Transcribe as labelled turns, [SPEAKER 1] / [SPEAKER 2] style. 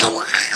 [SPEAKER 1] going.